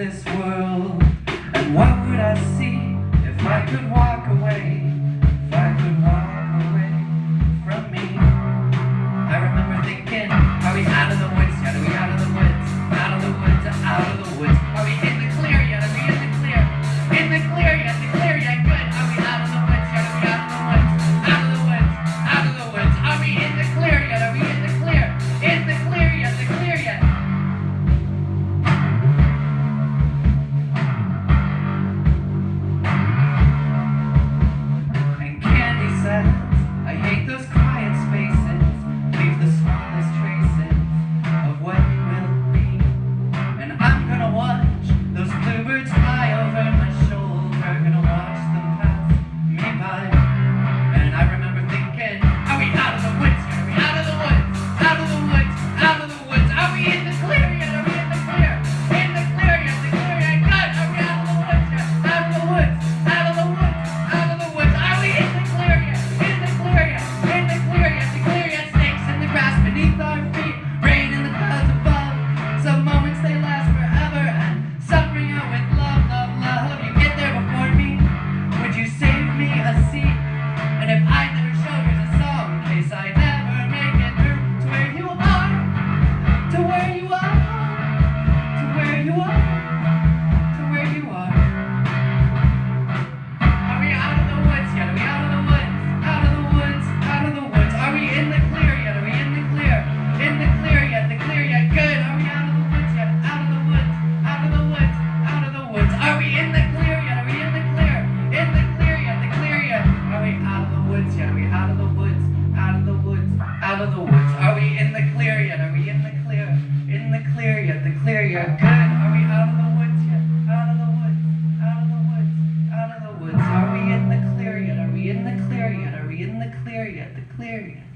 this world? And what would I see if I could walk? out of the woods? Are we in the clear yet? Are we in the clear? In the clear yet? The clear yet? Good. Are we out of the woods yet? Out of the woods. Out of the woods. Out of the woods. Are we in the clear yet? Are we in the clear yet? Are we in the clear yet? The clear yet?